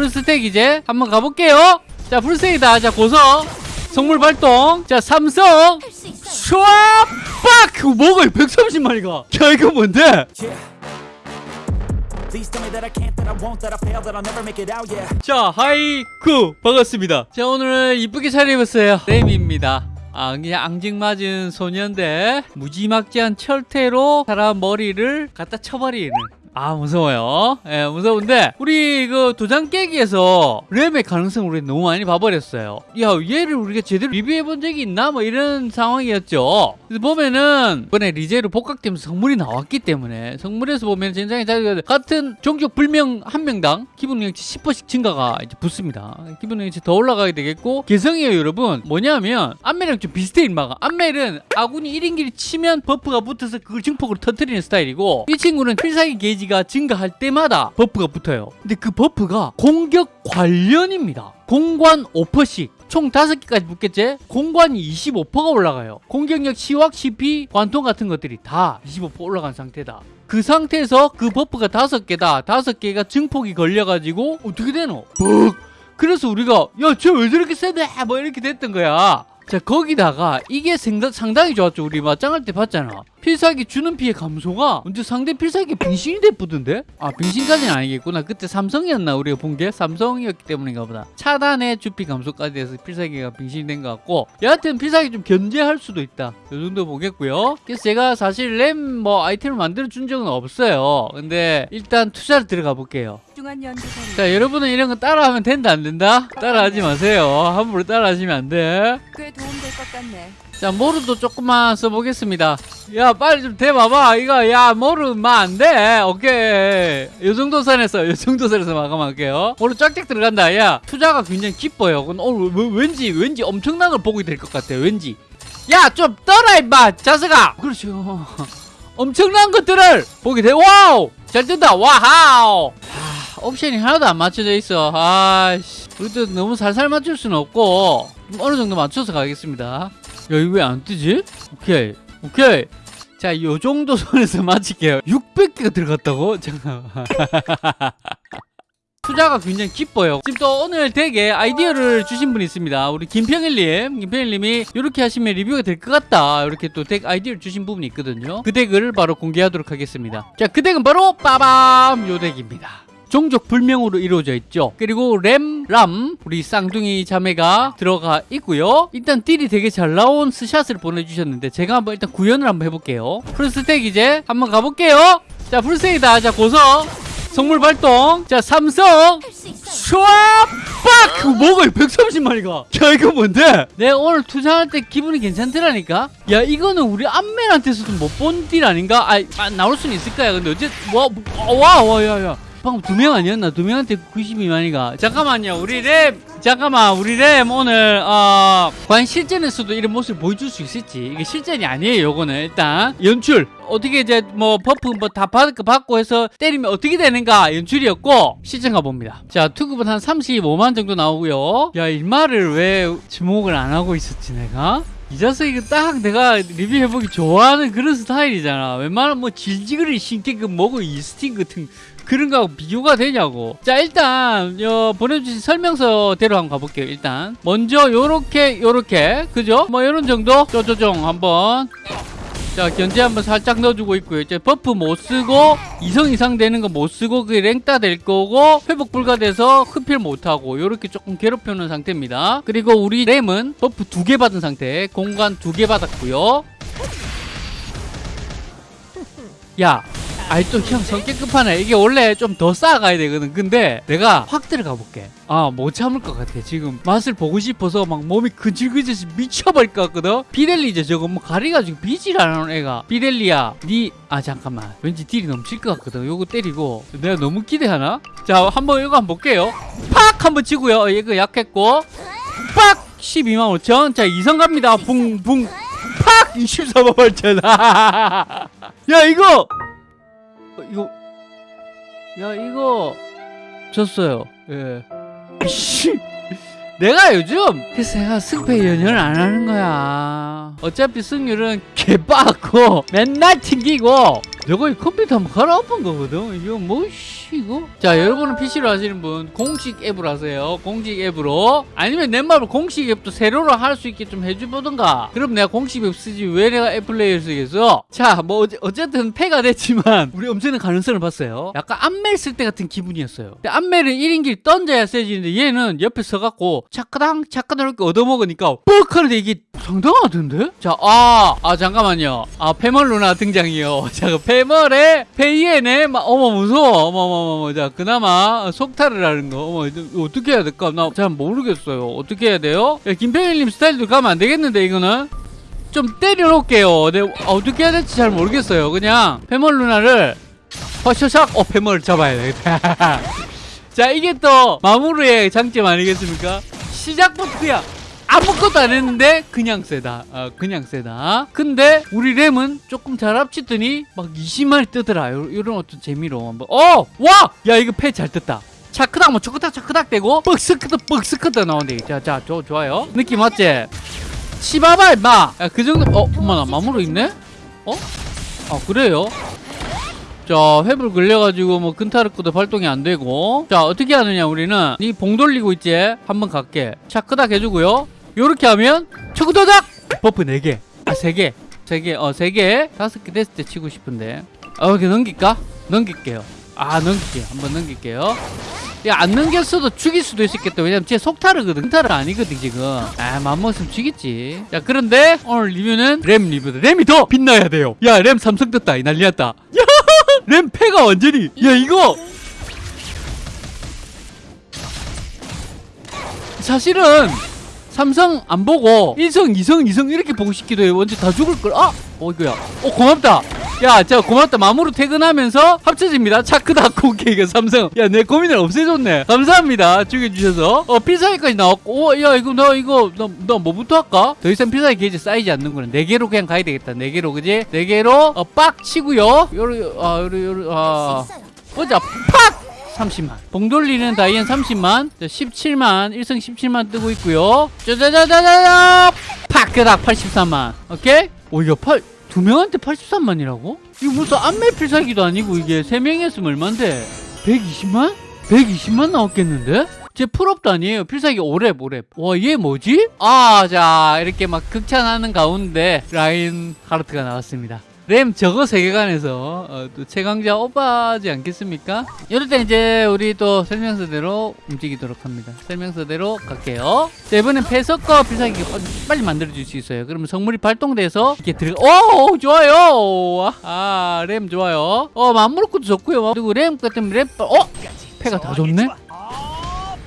풀스택 이제 한번 가볼게요. 자 풀스택이다. 자 고서. 성물 발동. 자 삼성. 슈아 빡! 뭐가 130마리가. 야 이거 뭔데. 자 하이쿠. 반갑습니다. 자 오늘 이쁘게 차려입었어요. 레임입니다. 아 그냥 앙증맞은 소년데 무지막지한 철퇴로 사람 머리를 갖다 쳐버리는 아 무서워요. 예 무서운데 우리 그 도장 깨기에서 램의 가능성을 우리 너무 많이 봐버렸어요. 야 얘를 우리가 제대로 리뷰해 본 적이 있나? 뭐 이런 상황이었죠. 그래서 보면은 이번에 리제로 복각되면서 성물이 나왔기 때문에 성물에서 보면 굉장히 잘 같은 종족 불명 한 명당 기본 능력치 10%씩 증가가 이제 붙습니다. 기본 능력치 더 올라가게 되겠고 개성이에요 여러분. 뭐냐면 안멜이랑 좀 비슷해 인마가 안멜은 아군이 1인기를 치면 buff가 붙어서 그걸 증폭으로 터뜨리는 스타일이고 이 친구는 필살기 게이지 가 증가할 때마다 buff가 붙어요 근데 그 buff가 공격 관련입니다 공관 5%씩 총 5개까지 붙겠지? 공관이 25%가 올라가요. 공격력, 치확, 치피, 관통 같은 것들이 다 25% 올라간 상태다. 그 상태에서 그 buff가 5개다. 5개가 증폭이 걸려가지고 어떻게 되노? 뻑! 그래서 우리가 야, 쟤 왜 저렇게 세대? 뭐 이렇게 됐던 거야. 자 거기다가 이게 상당히 좋았죠. 우리 맞짱할 때 봤잖아. 필살기 주는 피해 감소가 언제 상대 필살기 빙신이 됐쁘던데? 아 빙신까지는 아니겠구나. 그때 삼성이었나 우리가 본 게? 삼성이었기 때문인가 보다. 차단의 주피 감소까지 돼서 필살기가 빙신이 된 것 같고. 여하튼 필살기 좀 견제할 수도 있다. 요 정도 보겠고요. 그래서 제가 사실 램 뭐 아이템을 만들어 준 적은 없어요. 근데 일단 투자를 들어가 볼게요 중한 연구소는 자 여러분은 이런 거 따라하면 된다 안 된다? 따라하지 마세요. 함부로 따라하시면 안 돼. 꽤 도움될 것 같네. 자 모르도 조금만 써보겠습니다. 야 빨리 좀 대봐봐 이거. 야 모르면 안돼. 오케이. 요 정도 선에서 요 정도 선에서 마감할게요. 모르 쫙쫙 들어간다. 야 투자가 굉장히 기뻐요. 근데 오늘 왜- 왠지 왠지 엄청난 걸 보게 될 것 같아 왠지. 야 좀 떠라 임마 자스가. 그렇죠. 엄청난 것들을 보게 돼. Wow! 잘 뜬다. wow 하, 옵션이 하나도 안 맞춰져 있어. 아씨. 우리도 너무 살살 맞출 수는 없고 좀 어느 정도 맞춰서 가겠습니다. 야 이거 왜 안 뜨지? 오케이. 오케이. 자 요 정도 선에서 맞힐게요. 600개가 들어갔다고? 잠깐만. 투자가 굉장히 기뻐요. 지금 또 오늘 deck에 아이디어를 주신 분이 있습니다. 우리 김평일님. 김평일님이 이렇게 하시면 리뷰가 될 것 같다. 이렇게 또 deck 아이디어를 주신 부분이 있거든요. 그 deck을 바로 공개하도록 하겠습니다. 자 그 deck은 바로 빠밤! 요 deck입니다 종족 불명으로 이루어져 있죠. 그리고 램, 람 우리 쌍둥이 자매가 들어가 있고요. 일단 deal이 되게 잘 나온 스샷을 보내주셨는데 제가 한번 일단 구현을 한번 해볼게요. full stack 이제 한번 가볼게요. 자 full stack이다 자 고서 성물 발동. 자 삼성. 슈아 빡! 뭐가 130마리가. 야 이거 뭔데? 내가 오늘 투자할 때 기분이 괜찮더라니까? 야 이거는 우리 안멜한테서도 못 본 deal 아닌가? 아, 아 나올 수는 있을 거야. 근데 어째 와와야야 방금 두 명 아니었나? 두 명한테 92만이가. 잠깐만요. 우리 램 잠깐만. 우리 램 오늘 어 과연 실전에서도 이런 모습을 보여줄 수 있을지. 이게 실전이 아니에요 요거는. 일단 연출. 어떻게 이제 뭐 buff 뭐다 받고 해서 때리면 어떻게 되는가 연출이었고 실전 가봅니다. 자 투급은 한 35만 정도 나오고요. 야 일마를 왜 주목을 안 하고 있었지 내가? 이 자식이 딱 내가 리뷰해보기 좋아하는 그런 스타일이잖아. 웬만하면 뭐 질지그리 신기그 뭐고 이스팅 같은 그런 거하고 비교가 되냐고. 자 일단 요 보내주신 설명서대로 한번 가볼게요 일단. 먼저 요렇게 요렇게. 그죠? 뭐 요런 정도? 쪼쪼종 한번. 자 견제 한번 살짝 넣어주고 있고요. 이제 buff 못 쓰고 이성 이상 되는 거 못 쓰고 그게 랭따 될 거고 회복 불가돼서 흡혈 못하고 요렇게 조금 괴롭혀놓은 상태입니다. 그리고 우리 램은 buff 두 개 받은 상태. 공간 두 개 받았고요. 야 아이 또형 성격 급하네. 이게 원래 좀 더 쌓아가야 되거든. 근데 내가 확 들어가 볼게. 아 못 참을 것 같아 지금. 맛을 보고 싶어서 막 몸이 근질근질해서 미쳐버릴 것 같거든? 비델리제 저거 뭐 가리가지고 비질 안 하는 애가. 비델리야 니 아 잠깐만. 왠지 딜이 넘칠 것 같거든. 요거 때리고. 내가 너무 기대하나? 자 한번 이거 한번 볼게요. 팍! 한번 치고요. 어, 이거 약했고. 팍! 12만 5천. 자 이성 갑니다. 붕붕. 팍! 24만 8천. 야 이거 어, 이거. 야 이거. 졌어요. 예. 씨. 내가 요즘 그래서 내가 승패 연연을 안 하는 거야. 어차피 승률은 개빠고 맨날 튕기고 내가 이 컴퓨터 한번 갈아엎은 거거든. 이거 뭐씨 이거? 자 여러분은 PC로 하시는 분 공식 앱으로 하세요. 공식 앱으로. 아니면 넷마블 공식 앱도 세로로 할 수 있게 좀 해주보던가. 그럼 내가 공식 앱 쓰지 왜 내가 앱 플레이어를 쓰겠어? 자뭐 어쨌든 패가 됐지만 우리 엄청난 가능성을 봤어요. 약간 안멜 쓸 때 같은 기분이었어요. 근데 안멜은 1인기를 던져야 세지는데 얘는 옆에 서갖고 차크당 차크당 이렇게 얻어먹으니까 뻑 하는데 이게 상당하던데? 자, 아, 아, 잠깐만요. 아, 페멀 누나 등장이요. 자, 그 페 멀의 페이에네, 막, 어머, 무서워. 어머, 어머, 어머. 자, 그나마 속탈을 하는 거. 어머, 어떻게 해야 될까? 나 잘 모르겠어요. 어떻게 해야 돼요? 야, 김평일님 스타일도 가면 안 되겠는데, 이거는? 좀 때려놓을게요. 네, 어떻게 해야 될지 잘 모르겠어요. 그냥 페멀 누나를 허셔샥, 어, 페멀을 잡아야 되겠다. 자, 이게 또 마무리의 장점 아니겠습니까? 시작부터 그냥 아무것도 안 했는데 그냥 세다. 어, 그냥 세다. 근데 우리 램은 조금 잘 합치더니 막 20만이 뜨더라. 요, 런 어떤 재미로 한번. 어! 와! 야 이거 패 잘 떴다. 차크닥 뭐 초크닥 차크닥 되고 뻑스크드 뻑스크드 나오네. 자, 자, 저 좋아요. 느낌 맞지? 치바바 임마. 야, 그 정도 어, 엄마나 마무리 있네? 어? 아, 그래요? 자 회불 걸려가지고 뭐 근타르크도 발동이 안 되고 자 어떻게 하느냐 우리는 이 봉 돌리고 있지 한번 갈게 차크닥 해주고요 요렇게 하면 초크도닥 buff 4개. 아 3개. 3개. 어 3개. 5개 됐을 때 치고 싶은데. 어 이렇게 넘길까? 넘길게요. 아 넘길게요. 한번 넘길게요. 야안 넘겼어도 죽일 수도 있었겠다. 왜냐면 쟤 속타르거든 근타르 아니거든 지금. 아 맘먹으면 죽이지. 자 그런데 오늘 리뷰는 램 리뷰다. 램이 더 빛나야 돼요. 야 램 삼성 떴다 이 난리 났다. 야 램 패가 완전히. 야 이거! 사실은 삼성 안 보고 1성, 2성, 2성 이렇게 보고 싶기도 해요. 언제 다 죽을 걸. 아! 어 이거야. 어 고맙다. 야, 자 고맙다. 마무로 퇴근하면서 합쳐집니다. 차크다 코케이가 삼성. 야, 내 고민을 없애줬네. 감사합니다. 죽여주셔서. 어 필살기까지 나왔고. 어, 야 이거 나 이거 나 나 뭐부터 할까? 더 이상 필살기 게이지 쌓이지 않는구나. 네 개로 그냥 가야 되겠다. 네 개로 그지? 네 개로 어, 빡 치고요. 요러 아 요러 요러 아 보자. 팍! 30만. 봉 돌리는 다이앤 30만. 자, 17만. 1승 17만 뜨고 있고요. 짜자자자자자! 파크닥 83만. 오케이? 오, 야, 8, 두 명한테 83만이라고? 이거 무슨 안매 필살기도 아니고 이게 세 명이 했으면 얼만데? 120만? 120만 나왔겠는데? 제 풀업도 아니에요. 필살기 5렙, 5렙. 와, 얘 뭐지? 아, 자, 이렇게 막 극찬하는 가운데 라인 하르트가 나왔습니다. 램 저거 세계관에서 어, 또 최강자 오빠지 않겠습니까? 이럴 때 이제 우리 또 설명서대로 움직이도록 합니다. 설명서대로 갈게요. 자, 이번엔 패석과 필살기 빨리 만들어 줄 수 있어요. 그러면 성물이 발동돼서 이렇게 들어가. 오, 좋아요. 아, 램 좋아요. 어, 맘무르크도 좋고요. 그리고 램 같은 램, 어, 패가 다 좋네.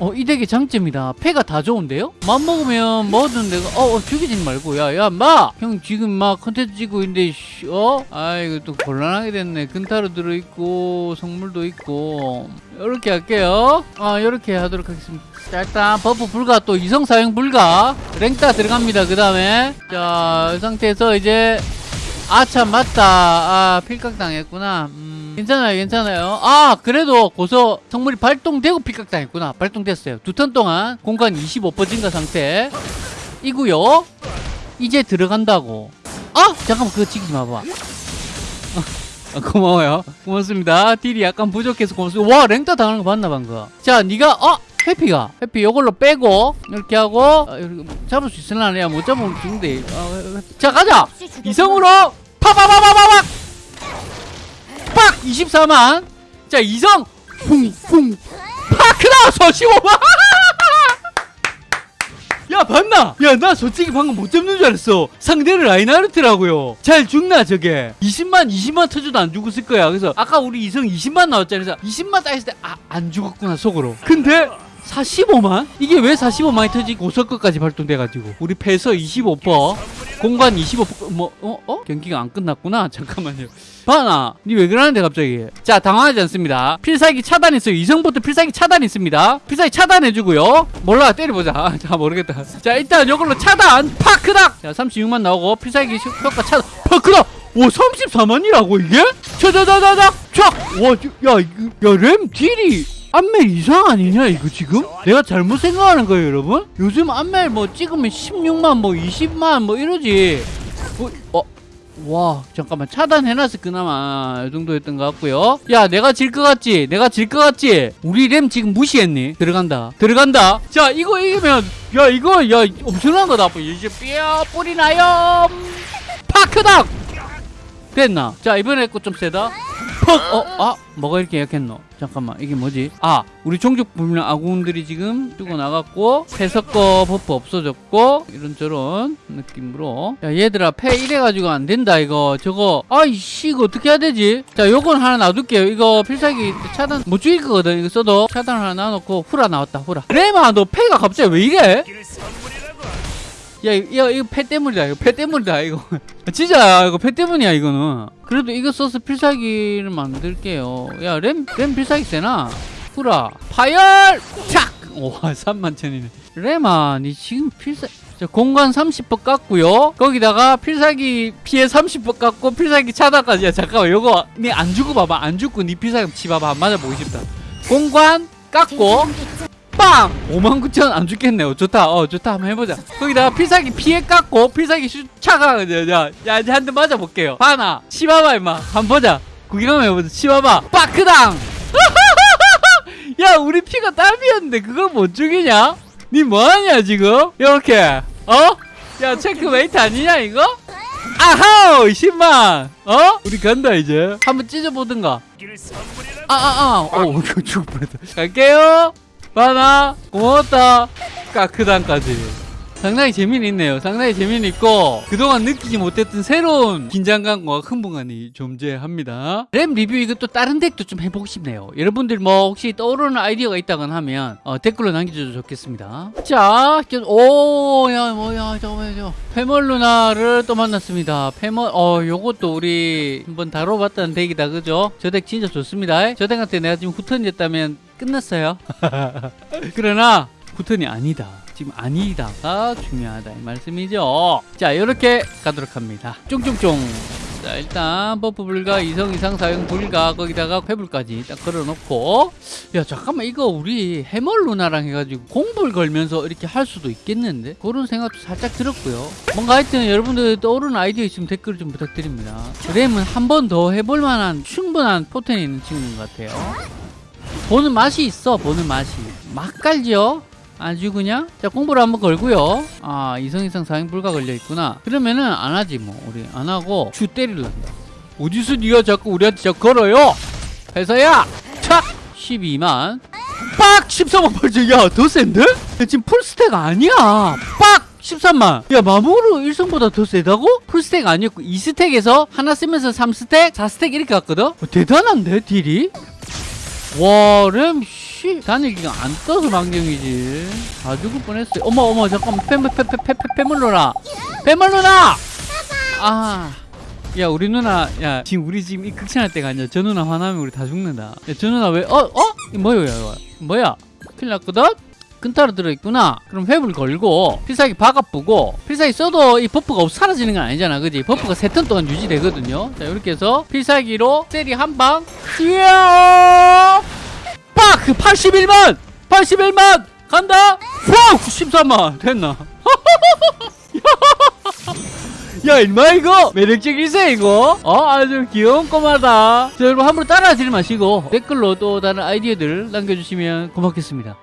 어, 이 덱의 장점이다. 패가 다 좋은데요? 맘 먹으면 뭐든 내가, 어, 어 죽이지 말고, 야, 야, 마! 형 지금 막 컨텐츠 찍고 있는데, 씨, 어? 아이고, 또 곤란하게 됐네. 근타로 들어있고, 성물도 있고. 이렇게 할게요. 아, 이렇게 하도록 하겠습니다. 자, 일단 buff 불가, 또 이성 사용 불가. 랭따 들어갑니다. 그 다음에. 자, 이 상태에서 이제, 아, 참, 맞다. 아, 필각 당했구나. 음. 괜찮아요, 괜찮아요. 아, 그래도 고서 성물이 발동되고 필각당했구나. 발동됐어요. 두 턴 동안 공간 25% 증가 상태. 이고요. 이제 들어간다고. 아, 잠깐만, 그거 지키지 마봐. 아, 고마워요. 고맙습니다. 딜이 약간 부족해서 고맙습니다. 와, 랭따 당하는 거 봤나, 방금. 자, 니가, 어? 해피가. 해피 요걸로 빼고, 이렇게 하고, 아, 잡을 수 있으려나? 야, 못 잡으면 죽는데. 아, 자, 가자! 이성으로, 파파파파파팍! 팍! 24만. 자, 이성, 쿵, 쿵. 파크다! 서시오만! 야 봤나? 야 나 솔직히 방금 못 잡는 줄 알았어 상대를 라인하르트라고요 잘 죽나 저게 20만 20만 터져도 안 죽었을 거야 그래서 아까 우리 이성 20만 나왔잖아 그래서 20만 따했을 때 아 안 죽었구나 속으로 근데 45만? 이게 왜 45만이 터지고 고석거까지 발동돼가지고. 우리 패서 25% 공간 25%뭐 어? 어? 경기가 안 끝났구나. 잠깐만요. 바나 니 왜 그러는데 갑자기? 자 당황하지 않습니다. 필살기 차단했어요. 이성부터 필살기 차단 있습니다. 필살기 차단해주고요. 몰라 때려보자. 아, 자 모르겠다. 자 일단 이걸로 차단. 파크닥! 자 36만 나오고 필살기 효- 효과 차단. 파크닥! 오 34만이라고 이게? 차자자자자 촥와야야램 딜이 안멜 이상 아니냐 이거 지금? 내가 잘못 생각하는 거예요 여러분? 요즘 안멜 뭐 찍으면 16만 뭐 20만 뭐 이러지. 어? 어? 와 잠깐만. 차단해놨을 그나마. 이 정도였던 것 같고요. 야 내가 질 것 같지? 내가 질 것 같지? 우리 램 지금 무시했니 들어간다. 들어간다. 자 이거 이기면 야 이거 야 엄청난 거다. 이제 뼈 뿌리 나요? 파크닥! 됐나? 자 이번에 거좀 세다 퍽 어 아 뭐가 이렇게 약했노? 잠깐만 이게 뭐지? 아 우리 종족 불명 아군들이 지금 뜨고 나갔고 패석거 버프 없어졌고 이런저런 느낌으로. 야 얘들아 패 이래가지고 안 된다 이거. 저거 아이씨 이거 어떻게 해야 되지? 자 요건 하나 놔둘게요. 이거 필살기 차단 못 죽일 거거든. 이거 써도 차단 하나 놔놓고 후라 나왔다 후라. 레마 너 패가 갑자기 왜 이래 야, 이거, 이거 패 때문이다. 이거 패 때문이다. 이거. 진짜, 이거 패 때문이야, 이거는. 그래도 이거 써서 필살기를 만들게요. 야, 램, 램 필살기 세나? 후라. 파열! 착! 와, 3만 천이네. 램아, 니 지금 필살, 자, 공간 30% 깎고요. 거기다가 필살기 피해 30% 깎고 필살기 차단까지. 야, 잠깐만, 요거, 니 안 주고 봐봐. 안 주고 니 필살기 치 봐봐. 안 맞아보고 싶다. 공간 깎고, 빵! 59,000 안 죽겠네요. 좋다. 어, 좋다. 한번 해보자. 거기다가 필살기 피해 깎고, 필살기 슈, 차가, 야, 야, 야, 이제 한 대 맞아볼게요. 하나, 치봐봐, 임마. 한번 보자. 구경 한번 해보자. 치봐봐. 빠크당! 야, 우리 피가 딸비였는데, 그걸 못 죽이냐? 니 뭐하냐, 지금? 요렇게. 어? 야, 체크메이트 아니냐, 이거? 아하우! 10만! 어? 우리 간다, 이제. 한번 찢어보든가. 아, 아, 아. 어, 이거 죽을 뻔했다. 갈게요. 바나, 고맙다. 까크단까지. 상당히 재미는 있네요. 상당히 재미는 있고, 그동안 느끼지 못했던 새로운 긴장감과 흥분감이 존재합니다. 렘 리뷰 이것도 다른 덱도 좀 해보고 싶네요. 여러분들 뭐 혹시 떠오르는 아이디어가 있다거나 하면, 어, 댓글로 남겨줘도 좋겠습니다. 자, 저- 오, 야, 뭐야, 저거, 저. 페멀 루나를 또 만났습니다. 페멀, 어, 요것도 우리 한번 다뤄봤다는 덱이다, 그죠? 저 덱 진짜 좋습니다. 저 덱한테 내가 지금 후턴이었다면 끝났어요. 그러나 후턴이 아니다. 지금 아니다가 중요하다 이 말씀이죠. 자 이렇게 가도록 합니다. 쫑쫑쫑. 자 일단 버프 불가 이성 이상 사용 불가 거기다가 회불까지 딱 걸어놓고 야 잠깐만 이거 우리 페멀 루나랑 해가지고 공불 걸면서 이렇게 할 수도 있겠는데 그런 생각도 살짝 들었고요 뭔가 하여튼 여러분들 떠오르는 아이디어 있으면 댓글 좀 부탁드립니다 램은 한 번 더 해볼 만한 충분한 포텐이 있는 친구인 것 같아요 보는 맛이 있어 보는 맛이. 맛깔지요? 아주 그냥? 자 공부를 한번 걸고요. 아 이성 이상 사행 불가 걸려 있구나. 그러면은 안 하지 뭐. 우리 안 하고 주 때릴란다 어디서 네가 자꾸 우리한테 자꾸 걸어요? 회사야! 착 12만. 빡! 13만 8천 야더 센데? 야, 지금 풀스택 아니야. 빡! 13만. 야 마모로 1성보다 더 세다고? 풀스택 아니었고 2스택에서 하나 쓰면서 3스택 4스택 이렇게 갔거든? 어, 대단한데 딜이 와, 램, 씨. 단일 기가 안 떠서 망경이지. 다 죽을 뻔했어요. 어머, 어머, 잠깐만. 패물, 패, 패, 패, 패, 패물 누나. 패물 누나! 아. 야, 우리 누나, 야, 지금 우리 지금 이 극찬할 때가 아니야. 저 누나 화나면 우리 다 죽는다. 야, 저 누나 왜, 어, 어? 이 뭐야, 이거. 뭐야? 큰일 났거든? 근타로 들어있구나. 그럼 회불 걸고, 필살기 바가쁘고, 필살기 써도 이 버프가 없, 사라지는 건 아니잖아. 그지? 버프가 세 턴 동안 유지되거든요. 자, 이렇게 해서 필살기로 세리 한 방, 이야! 빡! 81만! 81만! 간다! 후! 13만! 됐나? 야, 임마, 이거! 매력적이세, 이거? 어, 아주 귀여운 꼬마다. 자, 여러분, 함부로 따라하지 마시고, 댓글로 또 다른 아이디어들 남겨주시면 고맙겠습니다.